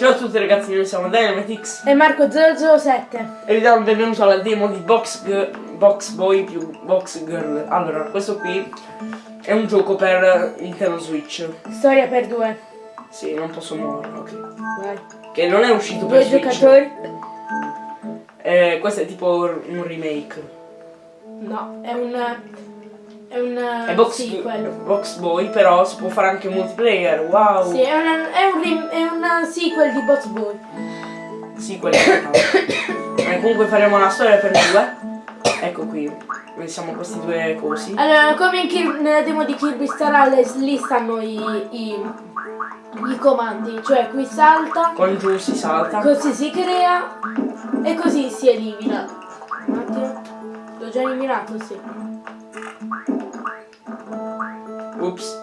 Ciao a tutti ragazzi, noi siamo Dynamitix E Marco007 e vi diamo il benvenuto alla demo di Box, G- Box Boy più Box Girl. Allora, questo qui è un gioco per Nintendo Switch. Storia per due Sì, non posso muoverlo, ok. Vai Che non è uscito per Due Switch. giocatori Eh, questo è tipo un remake. No, è un È un È Box, sequel Box Boy, però si può fare anche multiplayer. Wow! Sì, è, una, è, un è un sequel di Box Boy Sì, quello è eh, Comunque faremo una storia per due. Ecco qui. Siamo questi due cosi. Allora, come in Kir- nella demo di Kirby Star Allies, lì stanno i, i, i comandi Cioè, qui salta Con giù si salta. Così si crea E così si elimina Un attimo L'ho già eliminato, sì Ups.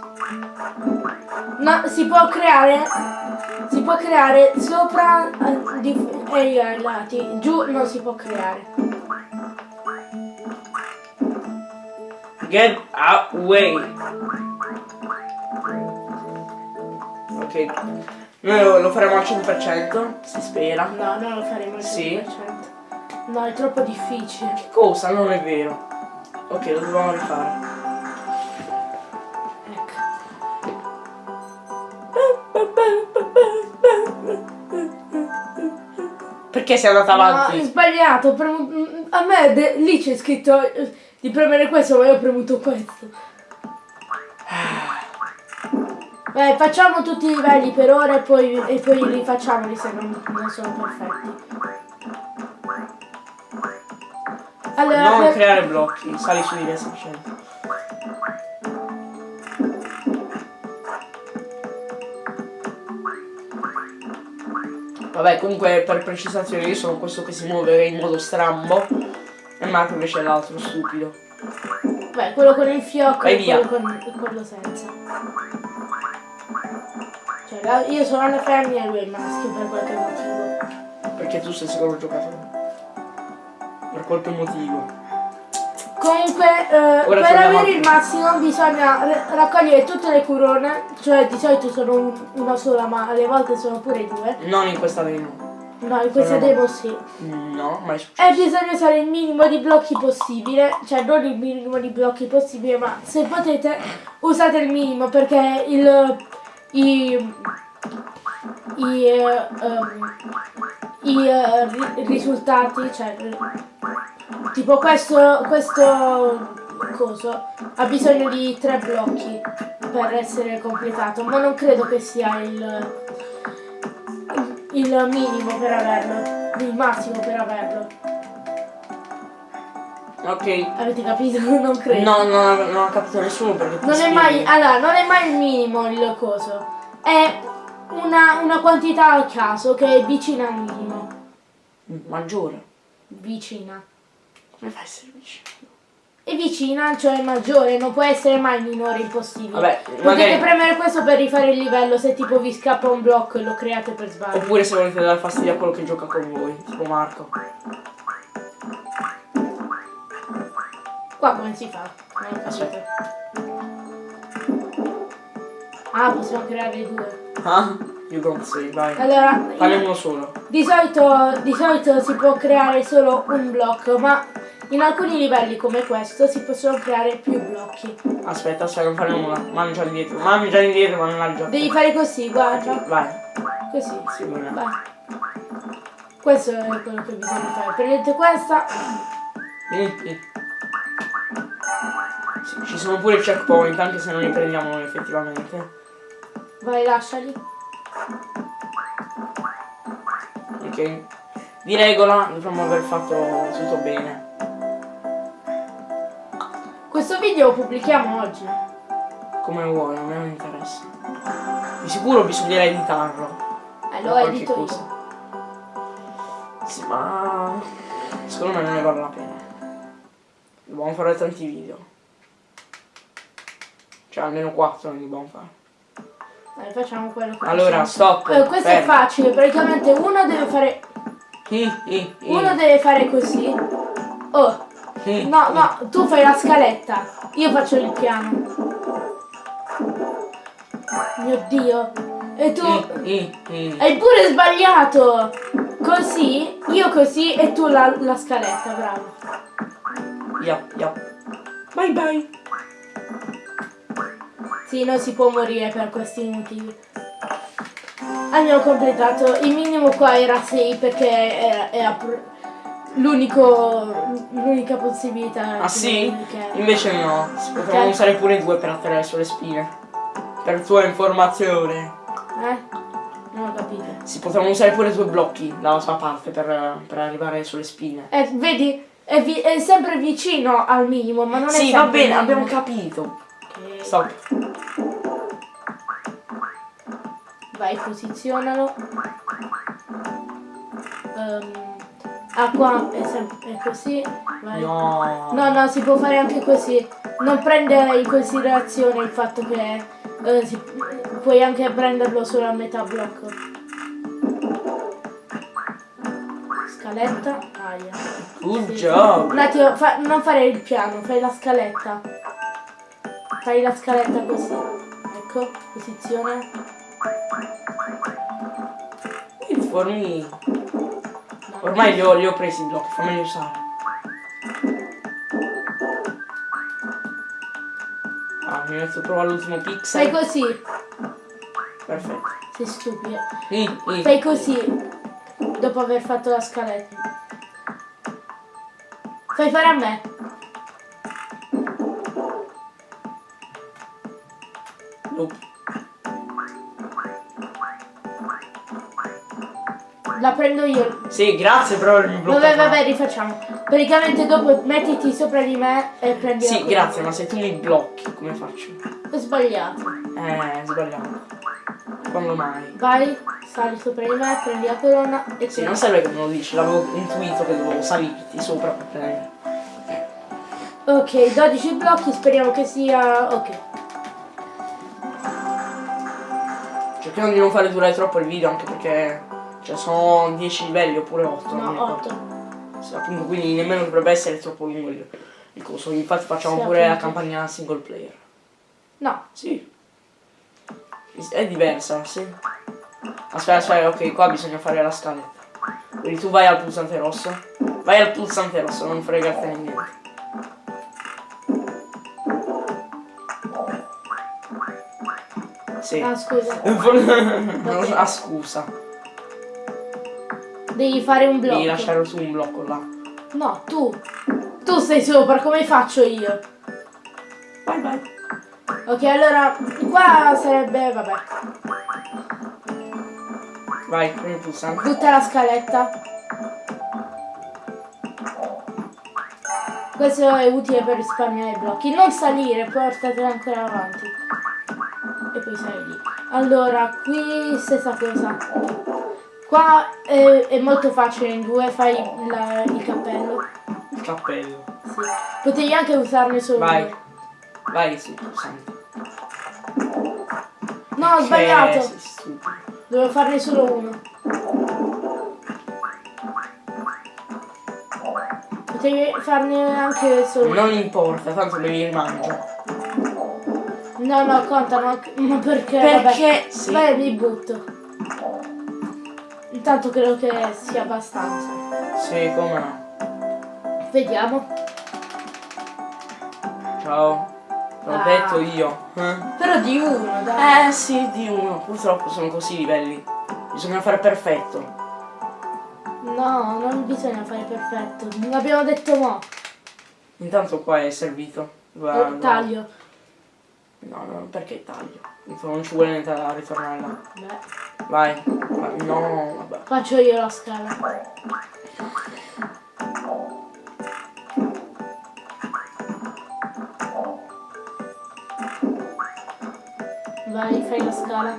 No, si può creare si può creare sopra eh, di- e ai lati, giù non si può creare. Get away. Ok. Noi lo, lo faremo al 100%, si spera. No, non lo faremo al 100%. Sì. No, è troppo difficile. Cosa? Non è vero. Ok, lo dobbiamo rifare. Perché sei andata No, avanti? sbagliato, ho premu- a me lì c'è scritto eh, di premere questo, ma io ho premuto questo. Beh, facciamo tutti i livelli per ora e poi, e poi rifacciamoli se non, non sono perfetti. Allora, non per- creare blocchi, sali su di me semplicemente. Vabbè, comunque per precisazione io sono questo che si muove in modo strambo e Marco invece è l'altro stupido. Beh, quello con il fiocco Vai e via. quello con quello senza. Cioè, la- io sono la femmina e lui è il maschio per qualche motivo. Perché tu sei secondo giocatore. Per qualche motivo. Comunque, eh, per avere il massimo bisogna ra- raccogliere tutte le corone, cioè di solito sono un- una sola, ma alle volte sono pure due. Non in questa demo. No, in questa Sono- demo sì. No, mai E successo. bisogna usare il minimo di blocchi possibile, cioè non il minimo di blocchi possibile, ma se potete usate il minimo perché il, i, i, ehm, i, ri- risultati, cioè tipo questo, questo coso ha bisogno di tre blocchi per essere completato, ma non credo che sia il, il minimo per averlo, il massimo per averlo. Ok. Avete capito? Non credo. No, no, non ho capito nessuno perché Non è mai. Allora, non è mai il minimo il coso. È una, una quantità al caso che è vicina al minimo. Maggiore. Vicina. Come fai a essere vicino? E vicina, cioè maggiore, non può essere mai minore impossibile. Vabbè, Potete magari- premere questo per rifare il livello se tipo vi scappa un blocco e lo create per sbaglio. Oppure se volete dare fastidio a quello che gioca con voi, tipo Marco. Qua come si fa? Non capito. Ah, possiamo creare due. Ah? You don't say, vai. Allora, Fare uno solo. Di solito, di solito si può creare solo un blocco, ma in alcuni livelli come questo si possono creare più blocchi. Aspetta, aspetta, non fare nulla. Mangia indietro. Mangia indietro, ma non ha già. Devi fare così, guarda. Vai. Così. Sì. Vai. Questo è quello che bisogna fare. Prendete questa. Vieni ci sono pure i checkpoint, anche se non li prendiamo noi effettivamente. Vai, lasciali. Ok. Di regola dovremmo aver fatto tutto bene. Questo video lo pubblichiamo oggi. Come vuoi, a me non interessa. Di sicuro bisognerà editarlo. Eh, lo Qualche edito cosa. io. Sì, ma secondo me non ne vale la pena. Dobbiamo fare tanti video. Cioè almeno 4 ne dobbiamo fare. Dai, facciamo quello che Allora, possiamo. stop. Eh, questo è fermo. facile, praticamente uno deve fare. Hi, hi, hi. Uno deve fare così. Oh, No, no, tu fai la scaletta, io faccio il piano. Mio dio. E tu I, i, i. hai pure sbagliato. Così, io così e tu la, la scaletta, bravo. Yap, yap. Bye bye. Sì, non si può morire per questi motivi. Abbiamo completato. Il minimo qua era 6 perché era, era l'unico l'unica possibilità. Ah sì? che- Invece no, si potevano Ok. usare pure due per atterrare sulle spine. Per tua informazione. Eh? Non ho capito. Si potevano usare pure due blocchi dalla sua parte per, per arrivare sulle spine. Eh, vedi? È, è sempre vicino al minimo, ma non è Sì, sempre va bene, abbiamo capito. Ok. Stop. Vai, posizionalo. Ehm, ah, qua è, sem- è così. Vai. No. No, no, si può fare anche così. Non prendere in considerazione il fatto che eh, si- puoi anche prenderlo solo a metà blocco. Scaletta. Aia. Good Sì. job. Un attimo, fa- non fare il piano, fai la scaletta. Fai la scaletta così. Ecco, posizione. Informi. Ormai li ho, li ho presi i blocchi, fammeli usare. Ah, mi metto proprio all'ultimo Fai pixel. così. Perfetto. Sei stupido. I, i. Fai così. Dopo aver fatto la scaletta. Fai fare a me. La prendo io. Sì, grazie però il blocco. Vabbè, vabbè, rifacciamo. Praticamente dopo mettiti sopra di me e prendi Sì, grazie, ma se tu mi blocchi, come faccio? Ho sbagliato. Eh, sbagliato. Quando mai? Vai, sali sopra di me, prendi la corona e Sì, non serve che me lo dici, l'avevo intuito che dovevo salirti sopra per prendere. Ok, 12 blocchi, speriamo che sia... ok. Cerchiamo di non fare durare troppo il video anche perché cioè, sono 10 livelli oppure 8. No, 8. Sì, appunto, quindi nemmeno dovrebbe essere troppo lungo il, il coso. Infatti facciamo Sì, pure la appunto. campagna single player. No, Sì. È diversa, sì. Aspetta, aspetta, ok, qua bisogna fare la scaletta. Quindi tu vai al pulsante rosso. Vai al pulsante rosso, non fregartene niente. Sì. ah scusa. ah, scusa. Devi fare un blocco. Devi lasciare su un blocco là. No, tu. Tu sei sopra, come faccio io? Vai, vai. Ok, allora, qua sarebbe, vabbè, Vai, premi il pulsante. tutta la scaletta. Questo è utile per risparmiare i blocchi. Non salire, portatela ancora avanti. E poi sali lì. Allora, qui stessa cosa. Qua è, è molto facile in due, fai la- il cappello. Il cappello. Sì. Potevi anche usarne solo Vai. uno. Vai pulsante. No, ho Che sbagliato. sei stupido. Dovevo farne solo uno. Potevi farne anche solo uno. Non importa, tanto devi rimangiare. No, no, contano. Ma perché? Perché? Vabbè, Sì. Vai, mi butto. Intanto credo che sia abbastanza. Sì, come no. Vediamo. Ciao. L'ho Ah. detto io. Eh? Però di uno, dai. Eh sì, di uno. Purtroppo sono così i livelli. Bisogna fare perfetto. No, non bisogna fare perfetto. L'abbiamo detto mo. Intanto qua è servito. Guarda. Taglio. No, no, perché taglio? Non ci vuole niente da ritornare là. Beh, Vai. No, vabbè. faccio io la scala. Vai, fai la scala.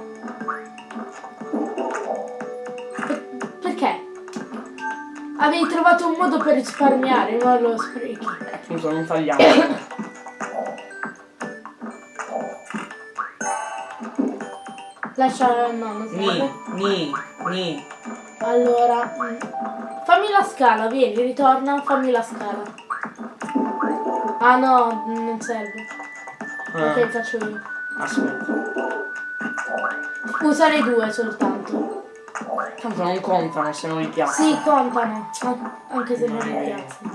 Per- perché? Avevi trovato un modo per risparmiare, non lo sprechi. Appunto non tagliamo. Lascia... no, non Ni, serve. ni, ni. Allora, mm, fammi la scala, vieni, ritorna, fammi la scala. Ah no, non serve. Ah, Ok, faccio io. aspetta. Usare due soltanto. Tanto non contano se non li piazzi. Sì, contano, an- anche se non li piazzi.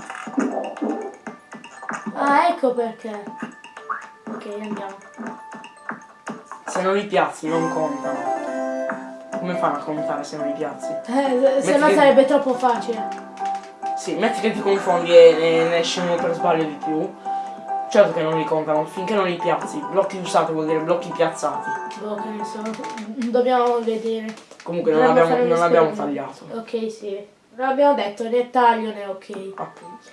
Ah, ecco perché. Ok, andiamo. Se non li piazzi non contano. Come fanno a contare se non li piazzi? Eh, se Metti no che- sarebbe troppo facile. Sì, metti che ti confondi e ne, ne esce uno per sbaglio di più. Certo che non li contano, finché non li piazzi. Blocchi usati vuol dire blocchi piazzati. Boh, che ne so. Dobbiamo vedere. Comunque non abbiamo, non abbiamo tagliato. Ok, sì. L'abbiamo detto, né taglio né ok. Appunto.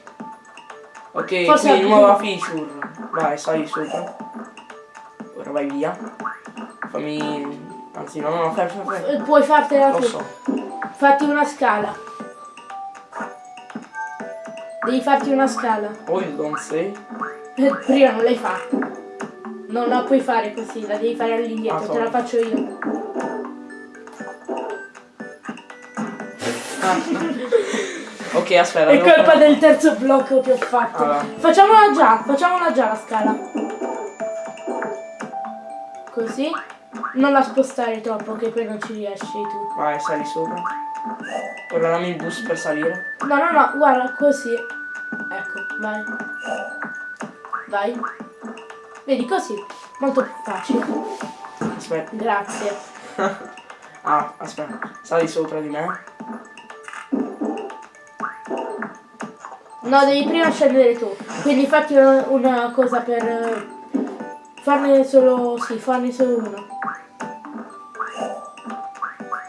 Ok, Forse qui ha- nuova feature. Vai, sali sopra. Ora vai via. Fammi. Anzi, no, no, fai, fai, fai. Eh, Puoi fartela Lo tu. so. Fatti una scala. Devi farti una scala. Poi don't say. Eh, Prima non l'hai fatta. Non la puoi fare così, la devi fare all'indietro, Ah, te la faccio io. Ok, aspetta. È colpa fare- del terzo blocco che ho fatto. Allora. Facciamola già, facciamola già la scala. Così. Non la spostare troppo che poi non ci riesci tu. Vai, sali sopra. Ora dammi il boost per salire. No, no, no, guarda, così. Ecco, vai. Vai. Vedi, così. Molto più facile. Aspetta. Grazie. Ah, aspetta. Sali sopra di me. No, devi prima scendere tu. Quindi fatti una, una cosa per farne solo. Sì, farne solo uno.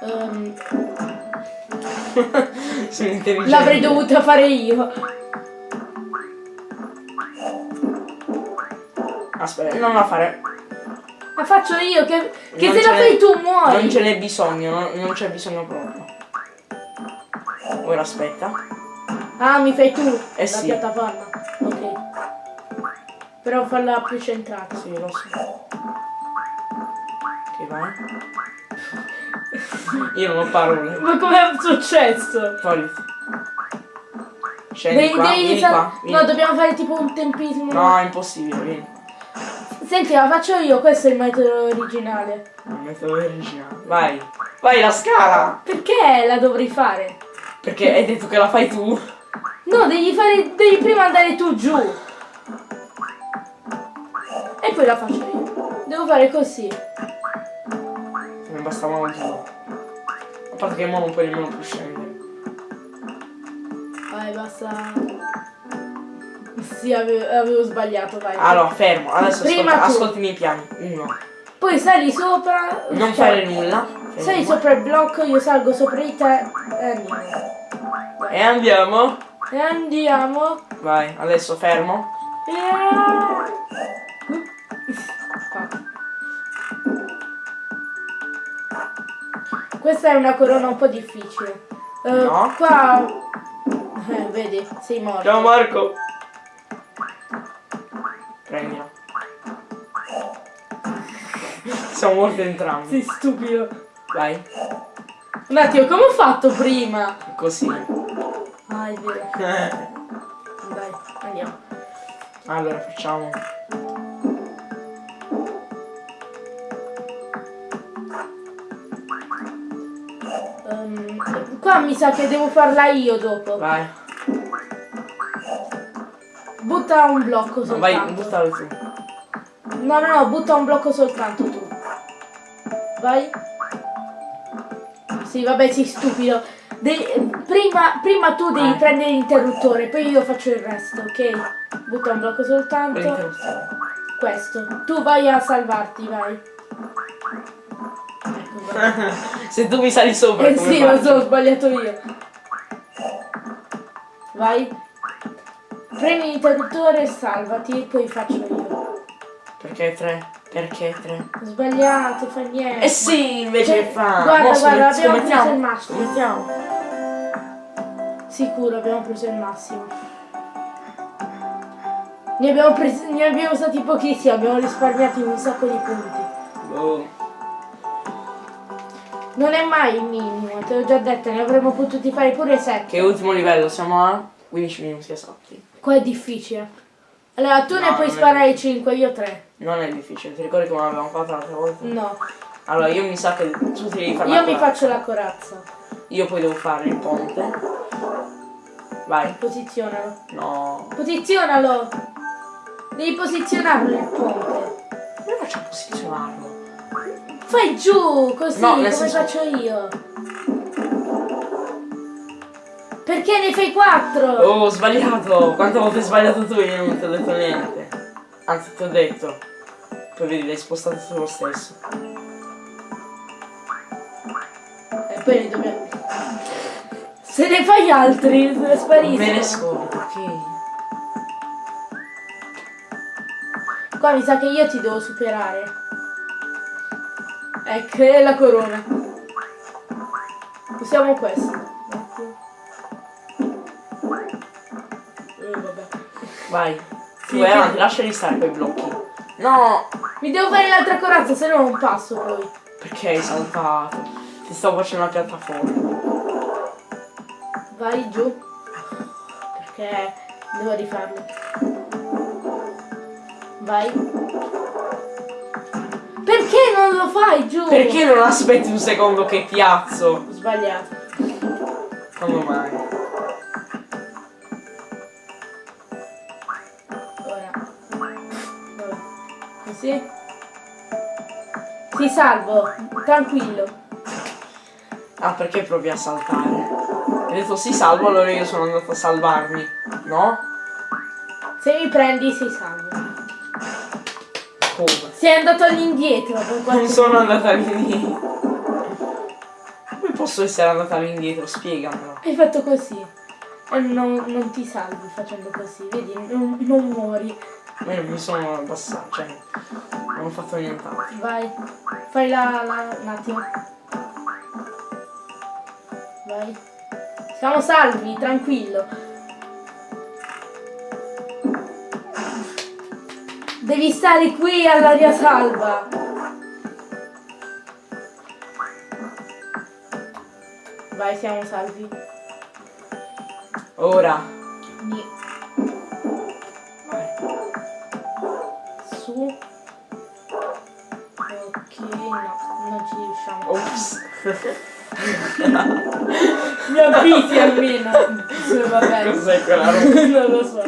Ehm, Sono intelligente. L'avrei dovuta fare io. Aspetta, non la fare. La faccio io, che, che se la fai tu muori. Non ce n'è bisogno, non, non c'è bisogno proprio. Ora aspetta. Ah, mi fai tu Eh la sì. piattaforma. Ok. Però farla più centrata. Sì, lo so. Ok, vai. Io non ho parole. Ma com'è successo? Togliti. Scendi Devi- qua, devi vieni qua. vieni. No, dobbiamo fare tipo un tempismo. No, è impossibile, vieni. Senti, la faccio io, questo è il metodo originale. Il metodo originale. Vai. Vai la scala! Perché la dovrei fare? Perché hai detto che la fai tu. No, devi fare. Devi prima andare tu giù. E poi la faccio io. Devo fare così. Me ne bastava un giù. A parte che mo non puoi nemmeno più scendere. Vai, basta. Sì, avevo, avevo sbagliato, vai. Allora, fermo. Adesso Prima ascolta, ascolti i miei piani. Uno. Poi sali sopra. Non cioè, fare nulla. Sali sopra il blocco, io salgo sopra di te e andiamo. E andiamo. E andiamo. Vai, adesso fermo. Questa è una corona un po' difficile. Eh, No. Qua. Eh, vedi, sei morto. Ciao Marco. Prendila. Siamo morti entrambi. Sei stupido. Vai. Un attimo, come ho fatto prima? Così. Ah, è vero. Dai, andiamo. allora facciamo. Mi sa che devo farla io dopo. Vai. Butta un blocco No, vai, soltanto. buttalo tu. No, no, no, butta un blocco soltanto tu. Vai. Sì, vabbè, sei stupido. De- prima, prima tu devi Vai. prendere l'interruttore, poi io faccio il resto, ok? Butta un blocco soltanto. Questo. Tu vai a salvarti, vai. Se tu mi sali sopra Eh sì, lo faccio? so, ho sbagliato io. Vai. Prendi l'interruttore e salvati, poi faccio io. Perché tre? Perché tre? Ho sbagliato, fa niente. Eh sì, invece Cioè, che fa. guarda, Mo guarda, abbiamo preso il massimo. Scommettiamo. Sicuro, abbiamo preso il massimo. Ne abbiamo, presi, ne abbiamo usati pochissimi, abbiamo risparmiato un sacco di punti. Boh. Non è mai il minimo, te l'ho già detto, ne avremmo potuti fare pure 7. Che ultimo livello? Siamo a 15 minuti esatti. Qua è difficile. Allora, tu No, ne puoi sparare 5, io 3. Non è difficile, ti ricordi come l'abbiamo fatto l'altra volta? No. Allora, io mi sa che tu ti devi fare Io mi faccio la corazza. Io poi devo fare il ponte. Vai. Posizionalo. No. Posizionalo! Devi posizionarlo il ponte. Come faccio a posizionarlo? Fai giù, così, No, come senso- faccio io. Perché ne fai quattro? Oh, ho sbagliato! Quante volte hai sbagliato tu? Io non ti ho detto niente. Anzi, ti ho detto. Poi vedi, l'hai spostato tu lo stesso. E poi ne dobbiamo... Se ne fai altri, spariscono. Me ne scordo, ok. Qua mi sa che io ti devo superare. Ecco, è la corona. Usiamo questo. Ecco. Eh, vabbè. Vai. Tu Sì, vai avanti, lasciali stare quei blocchi. No! Mi devo fare l'altra corazza, se no non passo poi. Perché hai saltato? Ti stavo facendo una piattaforma. Vai giù. Perché devo rifarlo. Vai. Perché non lo fai giù? Perché non aspetti un secondo che piazzo? Ho sbagliato. Quando mai? Ora. Vabbè. Così. Ti salvo. Tranquillo. Ah, perché provi a saltare? Hai detto sì salvo, allora io sono andato a salvarmi. No? Se mi prendi sei salvo. Come? Sei andato all'indietro per Non sono andata all'indietro. Come posso essere andata all'indietro? Spiegamelo. Hai fatto così. E non, non ti salvi facendo così. Vedi, non, non muori. Ma io mi sono abbassato, cioè. Non ho fatto nient'altro. Vai. Fai la, la un attimo. Vai. Siamo salvi, tranquillo. Devi stare qui all'aria salva. Vai, siamo salvi. Ora. Ni- Vai. Su. Ok, no, non ci riusciamo. Ops. Mi avvisi almeno. Sì, va bene. Cos'è quella roba? non lo so.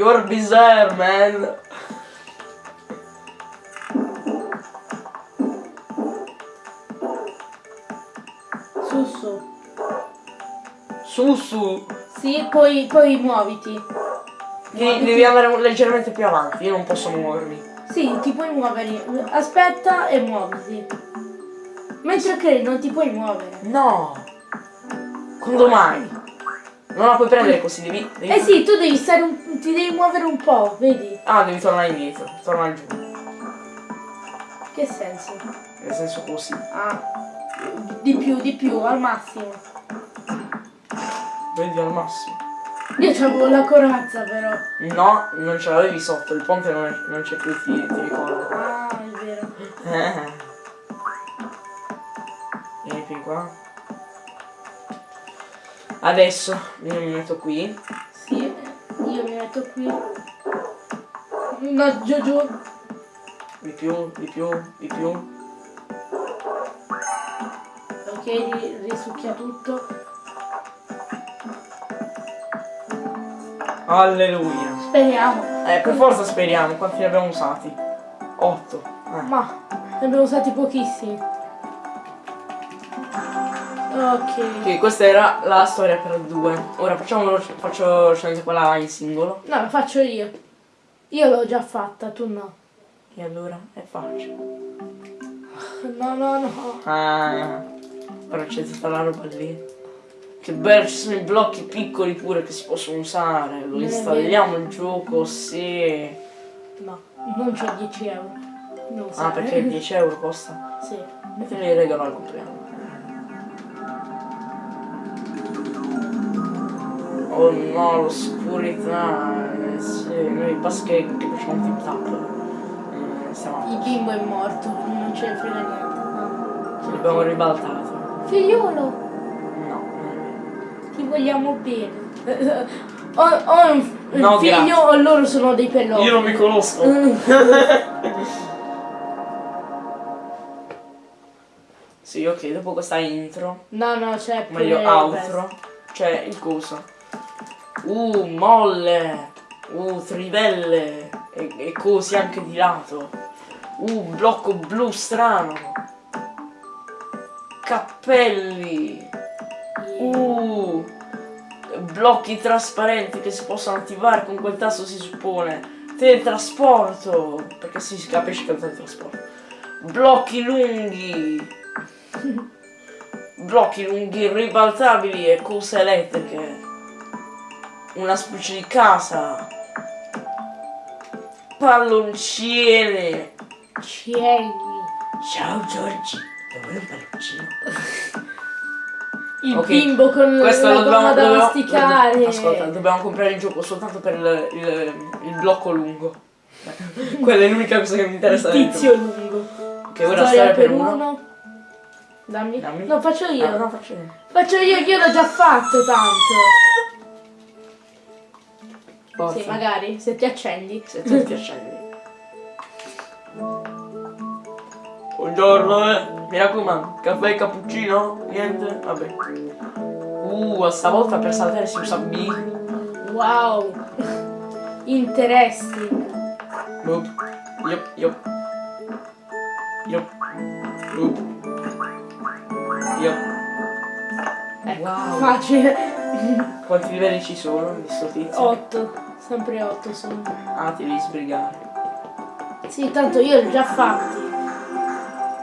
You're bizarre, man. Su, su. Su, su. Sì, poi, poi muoviti. Devi, devi andare leggermente più avanti, io non posso muovermi. Sì, ti puoi muovere. Aspetta e muoviti. Mentre che non ti puoi muovere. No. Quando mai? Non la puoi prendere così, devi... devi- Eh sì, tu devi stare un, ti devi muovere un po', vedi? Ah, devi tornare indietro. Torna giù. Che senso? Nel senso così. Ah, di più, di più, al massimo. Vedi al massimo. Io c'avevo la corazza però. No, non ce l'avevi sotto, il ponte non, c'è più, ti, ti ricordo. Ah, è vero. Eh. Vieni più qua. Adesso io mi metto qui. Io mi metto qui. No, giù giù. Di più, di più, di più. Ok, ri- risucchia tutto. Alleluia. Speriamo. Eh, per forza speriamo, quanti ne abbiamo usati? 8. Eh. Ma ne abbiamo usati pochissimi. Ok. Ok, questa era la storia per due. Ora facciamo faccio scegliere quella in singolo. No, la faccio io. Io l'ho già fatta, tu no. E allora è facile. No, no, no. Ah, ora c'è tutta la roba lì. Che bello, ci sono i blocchi piccoli pure che si possono usare. Lo installiamo il gioco, sì. No, non c'ho 10 euro. Non. Ah, perché 10 euro costa? Sì. E te li regalo al compleanno. Oh no, l'oscurità. Eh, sì, noi basta che, facciamo tip tap. Mm, stiamo Il bimbo è morto, non ce ne frega niente. No. Ci l'abbiamo ribaltato. Figliolo, No, non è vero. ti vogliamo bene. ho, ho un, No, figlio grazie. o loro sono dei pellotti. Io non mi conosco. Sì, ok, dopo questa intro, No, no, c'è meglio outro, c'è il coso. Uh, molle. Uh, trivelle. E, e cosi anche di lato. Uh, blocco blu strano. Cappelli. Uh, blocchi trasparenti che si possono attivare con quel tasto si suppone. Teletrasporto, perché si capisce che è il teletrasporto. Blocchi lunghi. Blocchi lunghi ribaltabili e cose elettriche. Una specie di casa. Palloncine. Cieli. Ciao Giorgi, vuoi un palloncino? Il Ok, bimbo con Questo la gomma da masticare. Ascolta, dobbiamo comprare il gioco soltanto per il, il- il blocco lungo. Quella è l'unica cosa che mi interessa. Il tizio lungo. Che ora storia per uno. uno. Dammi. Dammi. No, faccio io. Ah, no, faccio io. Faccio io, io l'ho già fatto tanto. Forza. Sì, magari, se ti accendi. Se tu ti accendi. Buongiorno, eh. Mi raccomando, caffè, cappuccino? Niente? Vabbè. Uh, stavolta per saltare si usa B. Wow. Interesting. Boop. Yup, yup. Yup. Boop. Yup. Ecco, Wow. facile. Quanti livelli ci sono di sto tizio? 8. Sempre 8 sono. Ah, ti devi sbrigare. Sì, tanto io li ho già fatti.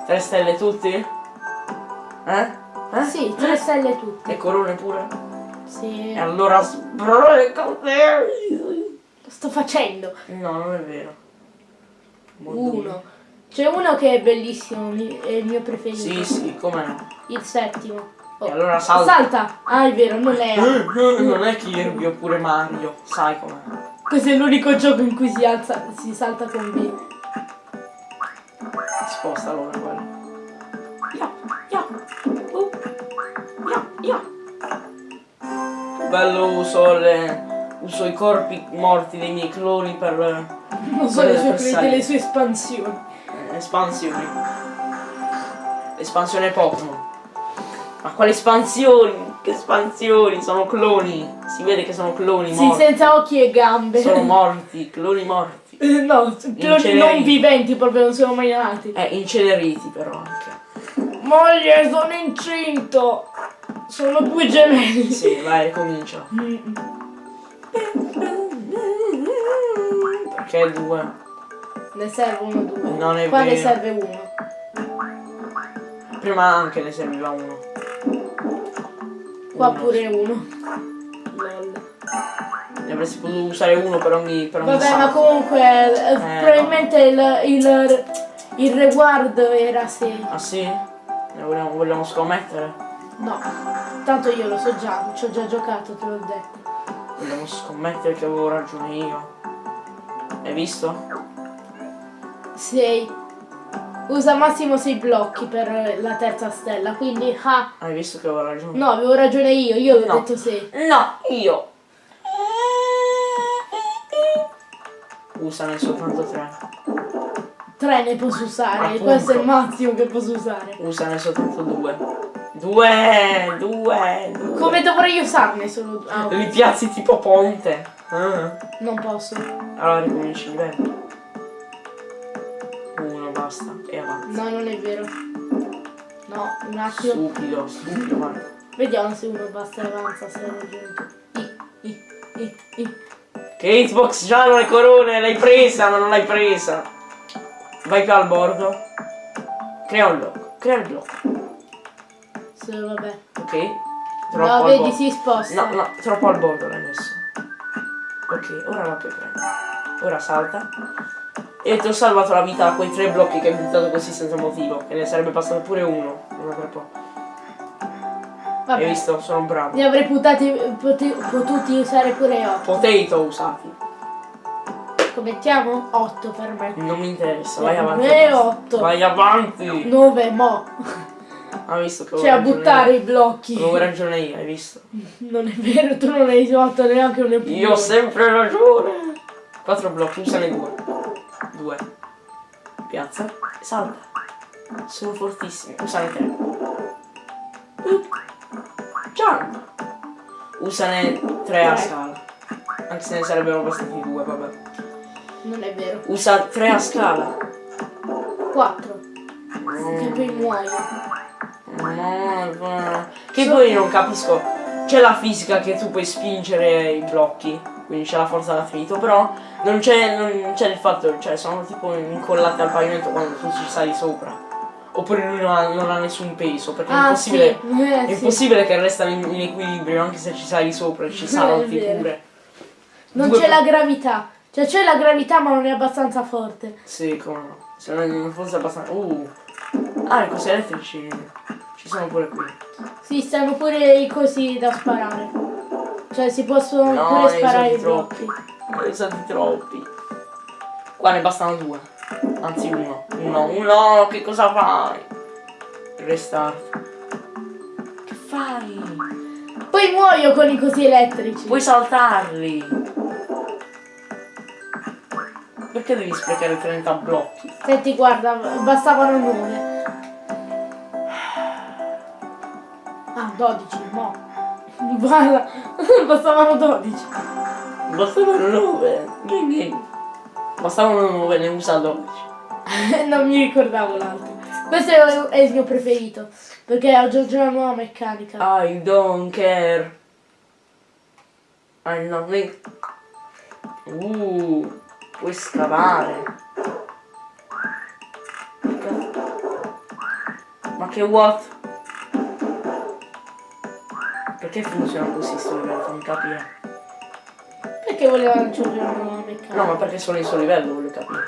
Tre stelle tutti? Eh? Eh? Sì, 3 stelle tutte. E corone pure? Sì. E allora sbrigati! Lo sto facendo. No, non è vero. Molto Uno. C'è uno che è bellissimo, è il mio preferito. Sì, sì, come no. Il settimo. Oh. E allora salta. Salta! Ah, è vero, non è. Non è Kirby oppure Mario, sai com'è. Questo è l'unico gioco in cui si, alza, si salta con B. Sposta allora quello. Ya, ya, uh, ya, ya. Bello uso le. uso i corpi morti dei miei cloni per Non so le sue, Per delle sue espansioni. eh, espansioni. Espansione Pokémon. Ma quali espansioni? Che espansioni? Sono cloni. Si vede che sono cloni Sì, morti. senza occhi e gambe. Sono morti, cloni morti. Eh, no, cloni non viventi proprio, non sono mai nati. Eh, inceneriti però anche. Moglie, sono incinto! Sono due gemelli. Sì, vai, ricomincia. Mm. Perché due? Ne servono due. Non è Qua ne vero. serve uno. Prima anche ne serviva uno. Qua pure uno. Lol. Ne avresti potuto usare uno per ogni, per ogni Vabbè, ma salto. comunque eh, no. probabilmente il, il, il reward era 6. Ah sì? Ne vogliamo, vogliamo scommettere? No, tanto io lo so già, ci ho già giocato, te l'ho detto. Vogliamo scommettere che avevo ragione io. Hai visto? 6. Usa massimo 6 blocchi per la terza stella, quindi ah, Hai visto che avevo ragione? no, avevo ragione io, io l'ho No. detto 6. No, io. Usane soltanto tre. 3 ne posso usare, Appunto. questo è il massimo che posso usare. Usane soltanto due. Due, due, due. Come dovrei usarne solo due? Ah. Li piazzi tipo ponte. Ah. Non posso. Allora ricominci il livello. Basta. E avanti. No, non è vero. No, un attimo. Stupido, stupido, guarda. Vediamo se uno basta e avanza, se hai ragione tu. I, i, i, i. Che Xbox già non le corone, l'hai presa, ma non l'hai presa. Vai più al bordo. Crea un blocco. Crea il blocco. Sì, vabbè. Ok? No, al vedi, si sposta. No, no, troppo al bordo l'hai messo. Ok, ora la puoi prendere. Ora salta. E ti ho salvato la vita a quei tre blocchi che hai buttato così senza motivo. Che ne sarebbe passato pure uno. Uno per po'. Hai Vabbè. visto? Sono bravo. Ne avrei putati, pote- potuti usare pure 8. Potato usati. Commettiamo 8 per me. Non mi interessa, vai avanti. Basta. otto. Vai avanti. 9 mo. Ha visto che Cioè a buttare io. i blocchi. Avevo ragione io, hai visto? Non è vero, tu non hai fatto neanche un episodio. Io ho sempre ragione. Quattro blocchi, usane due. Due. Piazza salta. Sono fortissimi. Usane tre. Up. Jump. Usane tre a Tre. scala. Anche se ne sarebbero bastati due, vabbè. Non è vero. Usa tre a scala. 4. Mm. Che poi muoio. No, no. Che poi non capisco. C'è la fisica che tu puoi spingere i blocchi, quindi c'è la forza d'attrito, però non c'è, non c'è il fatto, cioè sono tipo incollate al pavimento quando tu ci sali sopra. Oppure lui non ha, non ha nessun peso, perché è Ah, impossibile. sì. Eh, È sì. impossibile che restano in, in equilibrio anche se ci sali sopra e ci È salti pure. Non c'è la gravità. Cioè c'è la gravità ma non è abbastanza forte. Sì, come no. Se non non fosse abbastanza. Uh. Ah, i cosi elettrici ci sono pure qui. Sì, stanno pure i cosi da sparare. Cioè si possono No, pure sparare i troppi. Ne usati troppi. Qua ne bastano due. Anzi uno. Uno, uno, che cosa fai? Restart. Che fai? Poi muoio con i cosi elettrici. Puoi saltarli. Perché devi sprecare 30 blocchi? Senti, guarda, bastavano 9. Ah, 12, no. Guarda, bastavano 12. Bastavano 9. Quindi. Bastavano 9, ne usa 12. non mi ricordavo l'altro. Questo è, è il mio preferito. Perché aggiunge una nuova meccanica. I don't care. I don't need. Uh, puoi scavare. Ma che what? Perché funziona così sto livello? Fammi capire. Perché voleva aggiungere una nuova meccanica? No, ma perché sono in suo livello, voglio capire.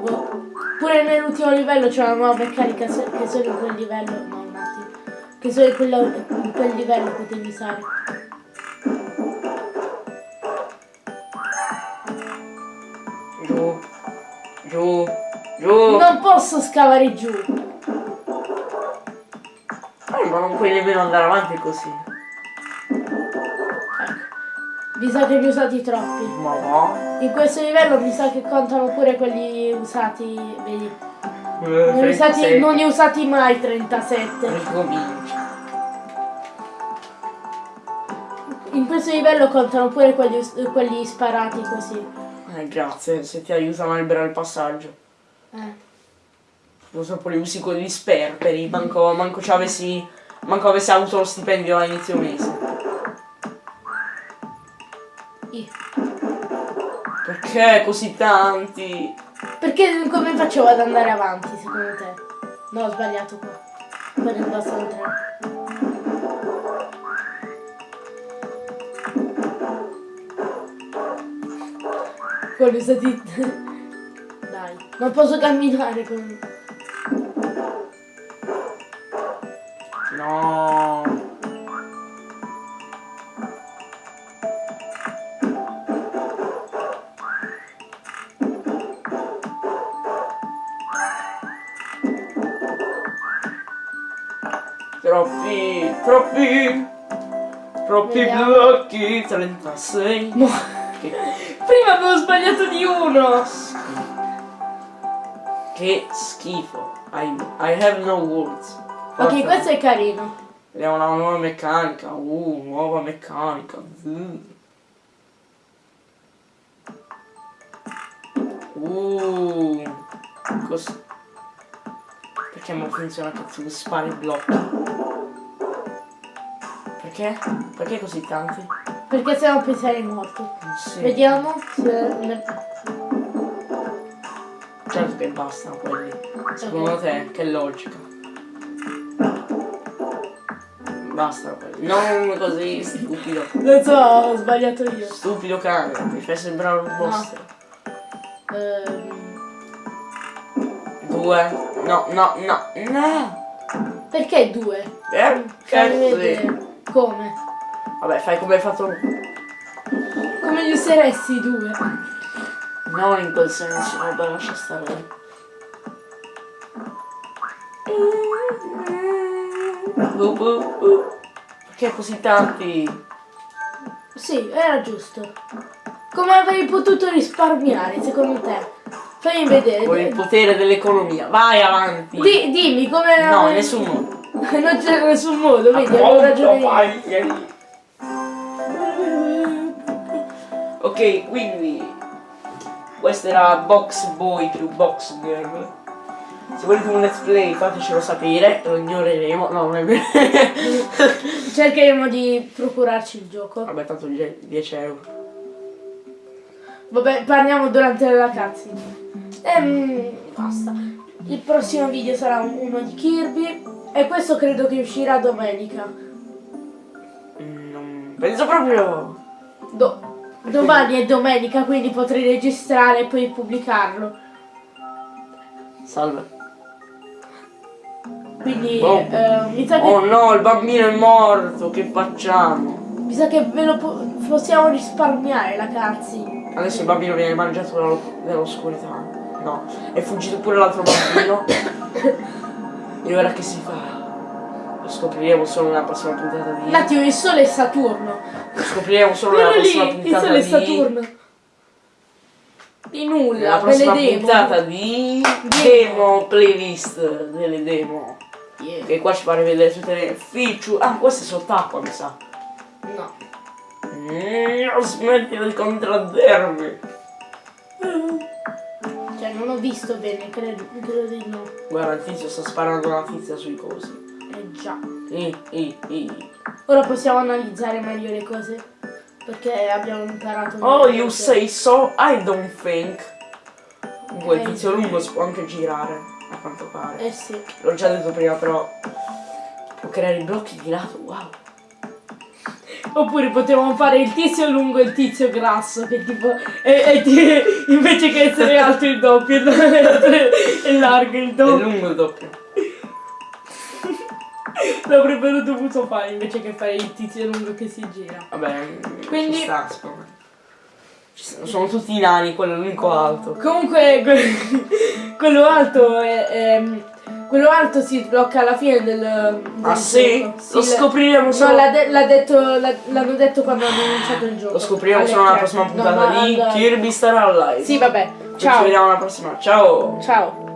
Boh. Pure nell'ultimo livello c'è una nuova meccanica che solo in quel livello. No, un attimo. Che solo in, quello- in quel livello potevi usare. Giù. Giù. Giù. Non posso scavare giù. Eh, ma non puoi nemmeno andare avanti così. Ecco. Mi sa che ne ho usati troppi. Ma va. In questo livello mi sa che contano pure quelli usati. Vedi. Eh, Non, ne ho usati, 36. non ne ho usati mai 37. Ricominci. In questo livello contano pure quelli, quelli sparati così. Eh, grazie, se ti aiutano a liberare il passaggio. Eh. Purtroppo li usi quelli sperperi, manco, manco ci avessi. Manco avessi avuto lo stipendio a inizio mese. Ih. Perché così tanti? Perché come facevo ad andare avanti secondo te? No, ho sbagliato qua. Per il bastano tre. Quelli usati. Dai, non posso camminare con. No. Troppi, troppi, troppi Vediamo. blocchi, 36. No. Che, Prima avevo sbagliato di uno! che schifo. I, I have no words. Ok, Forza. questo è carino. Vediamo una nuova meccanica. Uh, nuova meccanica. Uh. Uh. Cos- Perché non funziona che tu spari i blocchi? Perché? Perché così tanti? Perché sennò poi sarei morto. Sì. Vediamo se. Certo che bastano quelli. Secondo te, che logica? Quelli. Non così, stupido. Non so, ho sbagliato io. Stupido cane, mi fai sembrare un mostro. Ehm, Due. No, no, no, no. perché due? Eh, cazzo. vedere. Come? Vabbè, fai come hai fatto. Come li useresti due? Non in quel senso, vabbè, lascia stare. Bu. Perché così tanti? Sì, era giusto. Come avrei potuto risparmiare, secondo te? Fammi vedere. Con il potere dell'economia. Vai avanti. Di- dimmi come... No, in nessun modo. non c'è nessun modo, vedi, avevo ragione io. Ok, quindi questo era Box Boy più Box Girl. Se volete un let's play fatecelo sapere, lo ignoreremo. No, non è vero. Cercheremo di procurarci il gioco. Vabbè, tanto die- 10 euro. Vabbè, parliamo durante la cutscene. Ehm, basta. Il prossimo video sarà un- uno di Kirby. E questo credo che uscirà domenica. Mm, Non penso proprio. Do- domani è domenica, quindi potrei registrare e poi pubblicarlo. Salve. Quindi Oh. eh, mi sa che, Oh no, il bambino è morto, che facciamo? mi sa che ve lo po- possiamo risparmiare la cutscene. Adesso il bambino viene mangiato dallo- dall'oscurità. No, è fuggito pure l'altro bambino. e ora che si fa? Lo scopriremo solo nella prossima puntata di. Un attimo, il sole è Saturno. Lo scopriremo solo nella prossima lì, il puntata sole è di. Saturno. Di Nella nulla, prossima delle demo. puntata di demo playlist delle demo. Yeah. Che qua ci pare vedere tutte le feature. Ah, questa è sott'acqua, mi sa. No. Mm, smetti di contraddirmi. Cioè, non ho visto bene, credo, credo di no. Guarda, il tizio sta sparando una tizia sui cosi. Eh già. I, i, i. Ora possiamo analizzare meglio le cose. Perché abbiamo imparato. Oh, you say so? I don't think. Comunque il Eh. tizio lungo si può anche girare, a quanto pare. Eh sì. L'ho già detto prima, però. Può creare i blocchi di lato, wow. Oppure potevamo fare il tizio lungo e il tizio grasso, che tipo. E, e invece che essere alto il doppio, e largo il È doppio. lungo il doppio. L'avrebbero dovuto fare invece che fare il tizio lungo che si gira. Vabbè, Quindi- ci sta, secondo me. Ci sta- Sono tutti nani, quello è l'unico alto. Comunque que- quello alto è, è- quello alto si sblocca alla fine del, del Ah sì? gioco. Lo scopriremo No, solo. l'ha de- l'ha detto, l'hanno detto quando hanno annunciato il gioco. Lo scopriremo solo nella prossima No, puntata ma di al- Kirby Star Allies. Sì, vabbè. Ci Ciao. vediamo alla prossima. Ciao! Ciao.